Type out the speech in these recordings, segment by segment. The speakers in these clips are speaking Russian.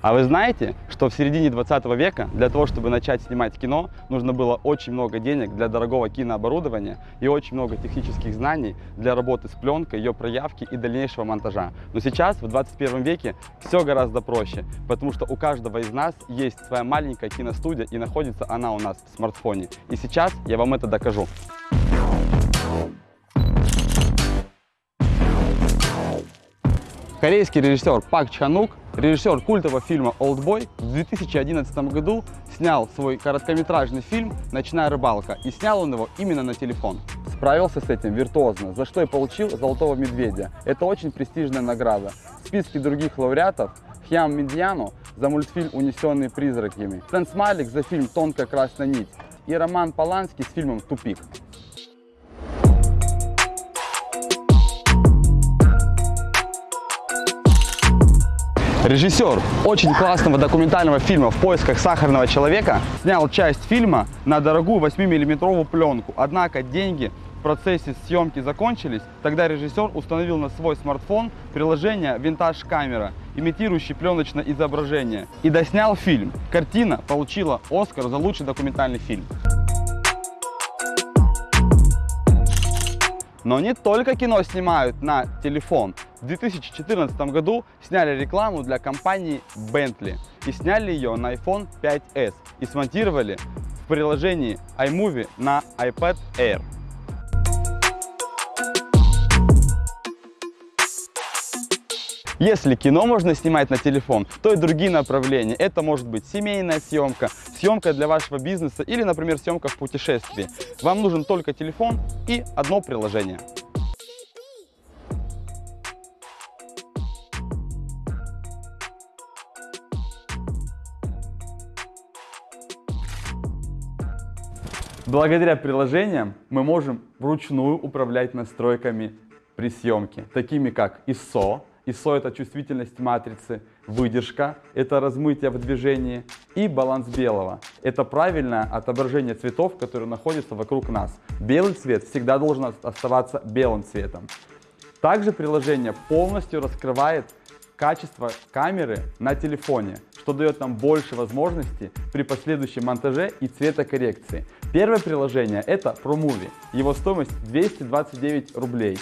А вы знаете, что в середине 20 века для того, чтобы начать снимать кино, нужно было очень много денег для дорогого кинооборудования и очень много технических знаний для работы с пленкой, ее проявки и дальнейшего монтажа. Но сейчас, в 21 веке, все гораздо проще, потому что у каждого из нас есть своя маленькая киностудия и находится она у нас в смартфоне. И сейчас я вам это докажу. Корейский режиссер Пак Чанук, режиссер культового фильма «Олдбой», в 2011 году снял свой короткометражный фильм «Ночная рыбалка» и снял он его именно на телефон. Справился с этим виртуозно, за что и получил «Золотого медведя». Это очень престижная награда. В списке других лауреатов Хьям Медьяну за мультфильм «Унесенные призраками», Стэн Смайлик за фильм «Тонкая красная нить» и Роман Поланский с фильмом «Тупик». Режиссер очень классного документального фильма «В поисках сахарного человека» снял часть фильма на дорогую 8-миллиметровую пленку. Однако деньги в процессе съемки закончились, тогда режиссер установил на свой смартфон приложение «Винтаж камера», имитирующее пленочное изображение, и доснял фильм. Картина получила Оскар за лучший документальный фильм. Но не только кино снимают на телефон. В 2014 году сняли рекламу для компании Bentley и сняли ее на iPhone 5s и смонтировали в приложении iMovie на iPad Air. Если кино можно снимать на телефон, то и другие направления. Это может быть семейная съемка, съемка для вашего бизнеса или, например, съемка в путешествии. Вам нужен только телефон и одно приложение. Благодаря приложениям мы можем вручную управлять настройками при съемке, такими как ISO. ISO – это чувствительность матрицы, выдержка – это размытие в движении, и баланс белого – это правильное отображение цветов, которые находятся вокруг нас. Белый цвет всегда должен оставаться белым цветом. Также приложение полностью раскрывает качество камеры на телефоне, что дает нам больше возможностей при последующем монтаже и цветокоррекции. Первое приложение это ProMovie. Его стоимость 229 рублей.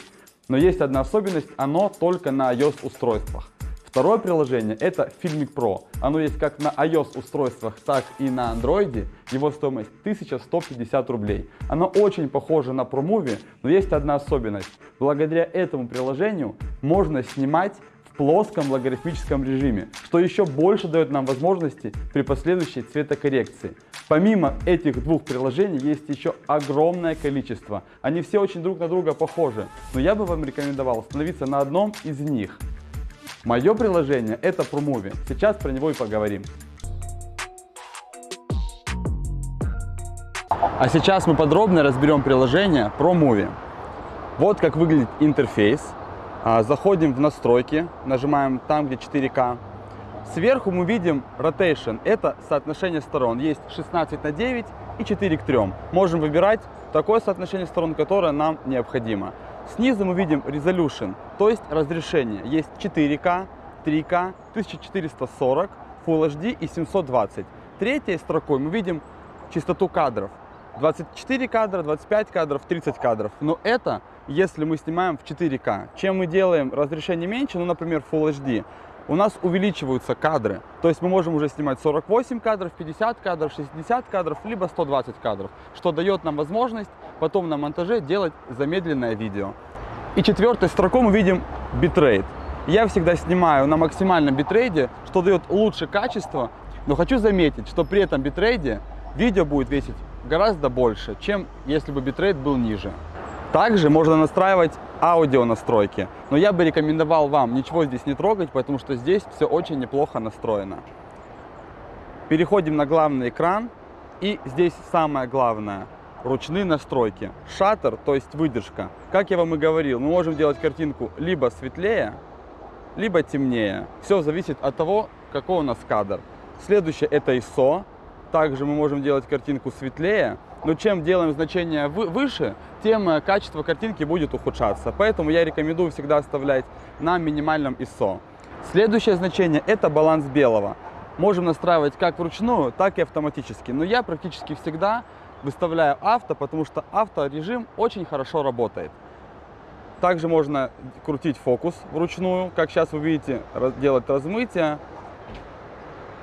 Но есть одна особенность, оно только на iOS устройствах. Второе приложение это Filmic Pro. Оно есть как на iOS устройствах, так и на Android. Его стоимость 1150 рублей. Оно очень похоже на ProMovie, но есть одна особенность. Благодаря этому приложению можно снимать плоском логарифмическом режиме, что еще больше дает нам возможности при последующей цветокоррекции. Помимо этих двух приложений есть еще огромное количество. Они все очень друг на друга похожи, но я бы вам рекомендовал остановиться на одном из них. Мое приложение это ProMovie. Сейчас про него и поговорим. А сейчас мы подробно разберем приложение ProMovie. Вот как выглядит интерфейс. А, заходим в настройки, нажимаем там, где 4К. Сверху мы видим rotation, это соотношение сторон. Есть 16 на 9 и 4 к 3. Можем выбирать такое соотношение сторон, которое нам необходимо. Снизу мы видим resolution, то есть разрешение. Есть 4К, 3К, 1440, Full HD и 720. Третьей строкой мы видим частоту кадров. 24 кадра, 25 кадров, 30 кадров. Но это если мы снимаем в 4К. Чем мы делаем разрешение меньше, ну, например, Full HD, у нас увеличиваются кадры. То есть мы можем уже снимать 48 кадров, 50 кадров, 60 кадров, либо 120 кадров, что дает нам возможность потом на монтаже делать замедленное видео. И четвертой строкой мы видим битрейт. Я всегда снимаю на максимальном битрейте, что дает лучшее качество, но хочу заметить, что при этом битрейде видео будет весить гораздо больше, чем если бы битрейт был ниже. Также можно настраивать аудио настройки, но я бы рекомендовал вам ничего здесь не трогать, потому что здесь все очень неплохо настроено. Переходим на главный экран, и здесь самое главное – ручные настройки. Shutter, то есть выдержка. Как я вам и говорил, мы можем делать картинку либо светлее, либо темнее. Все зависит от того, какой у нас кадр. Следующее – это ISO. Также мы можем делать картинку светлее, но чем делаем значение выше, тем э, качество картинки будет ухудшаться. Поэтому я рекомендую всегда оставлять на минимальном ISO. Следующее значение – это баланс белого. Можем настраивать как вручную, так и автоматически. Но я практически всегда выставляю авто, потому что авторежим очень хорошо работает. Также можно крутить фокус вручную, как сейчас вы видите, делать размытие,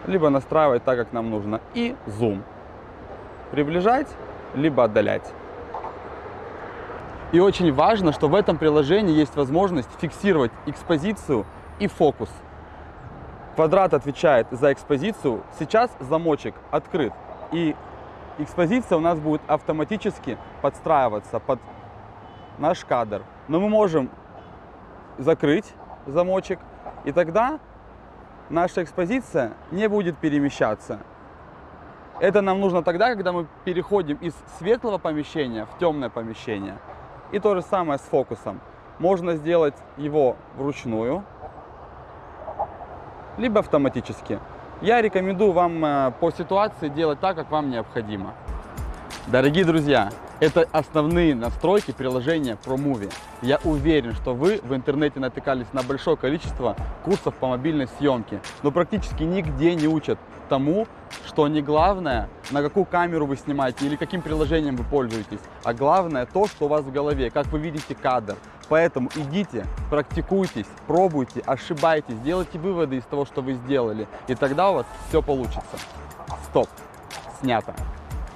либо настраивать так, как нам нужно. И зум. Приближать, либо отдалять. И очень важно, что в этом приложении есть возможность фиксировать экспозицию и фокус. Квадрат отвечает за экспозицию. Сейчас замочек открыт. И экспозиция у нас будет автоматически подстраиваться под наш кадр. Но мы можем закрыть замочек, и тогда наша экспозиция не будет перемещаться. Это нам нужно тогда, когда мы переходим из светлого помещения в темное помещение. И то же самое с фокусом. Можно сделать его вручную, либо автоматически. Я рекомендую вам э, по ситуации делать так, как вам необходимо. Дорогие друзья, это основные настройки приложения ProMovie. Я уверен, что вы в интернете натыкались на большое количество курсов по мобильной съемке, но практически нигде не учат тому, что не главное, на какую камеру вы снимаете или каким приложением вы пользуетесь, а главное то, что у вас в голове, как вы видите кадр. Поэтому идите, практикуйтесь, пробуйте, ошибайтесь, делайте выводы из того, что вы сделали, и тогда у вас все получится. Стоп, снято.